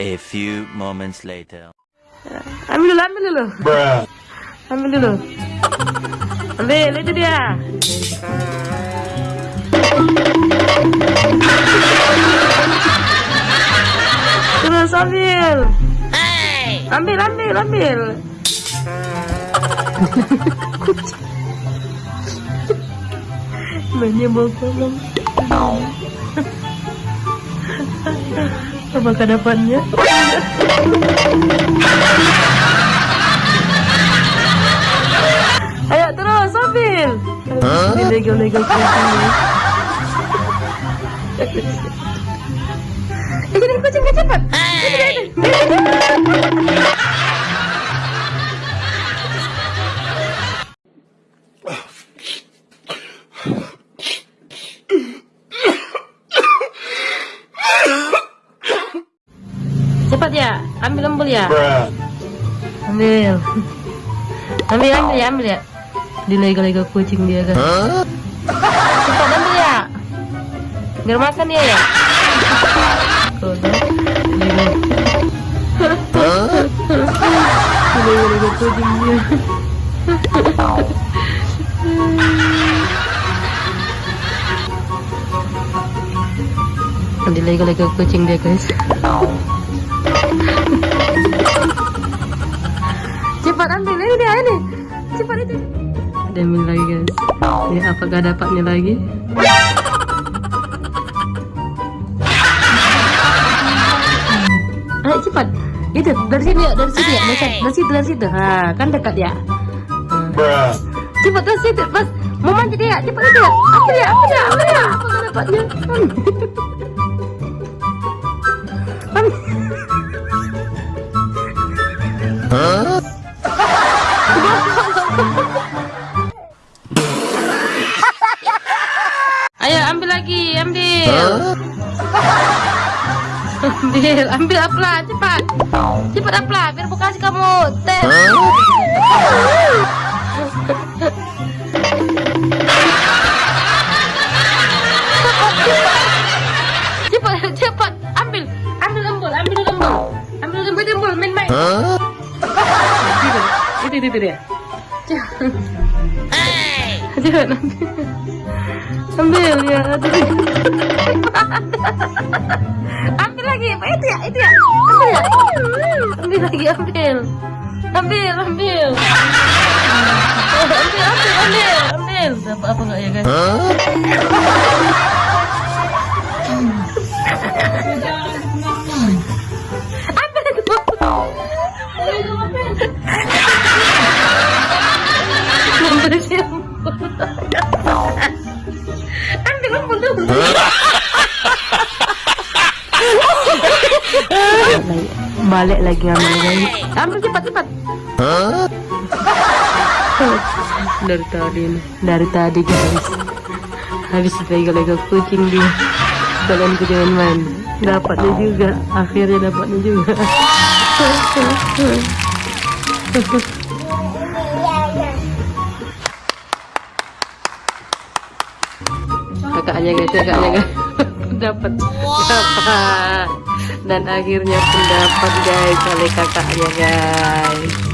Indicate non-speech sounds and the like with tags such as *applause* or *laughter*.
A few moments later. Ambil dulu, ambil dulu. Bruh. Ambil dulu. Ambil, itu dia. Terus ambil. Ambil, ambil, ambil. *laughs* Mainnya mau kolong. Apakah dapatnya? Ayo terus ambil. Dilego-lego kucing. Jadi kucing cepat. Cepat ya, ambil ambil ya. Bruh. Ambil. Ambil ambil ya, ambil ya. Dilego-lego kucing dia kan. Cepat ambil ya. Biar makan dia ya. Kucing dia. Dilego-lego kucing dia guys. Cepat ambil ini dia ini. Cepat itu. Ambil lagi guys. Ya apakah dapatnya lagi? Ayo cepat. Itu dari sini ya, dari sini ya, dari, dari situ, dari situ. Ha, kan dekat ya. Cepat dari situ, pas mau manjat dia, cepat itu ya. Apa ya, apa ya, apa ya, apakah dapatnya? *laughs* ambil. Ambil, ambil apla, cepat. Cepat apla, biar buka kasih kamu. Teh. Cepat, cepat. Ambil, ambil lembul, ambil lembul. Ambil lembul, lembul, main main. Itu, itu, itu dia. Jangan ambil. Ambil ya. aduh. ambil lagi. Itu ya, itu ya. Ambil ya. Ambil lagi, ambil. Ambil, ambil. Oh, ambil, ambil, ambil, ambil. Dapat apa enggak ya, guys? Balik lagi ambil lagi. Ambil cepat cepat. Dari tadi. Dari tadi guys. Habis lega-lega kucing dia. Kalian jangan main. Dapatnya juga. Akhirnya dapatnya juga. *laughs* kakaknya guys kakaknya guys *laughs* dapat. Dapat. Dan akhirnya pun dapat guys oleh kakaknya guys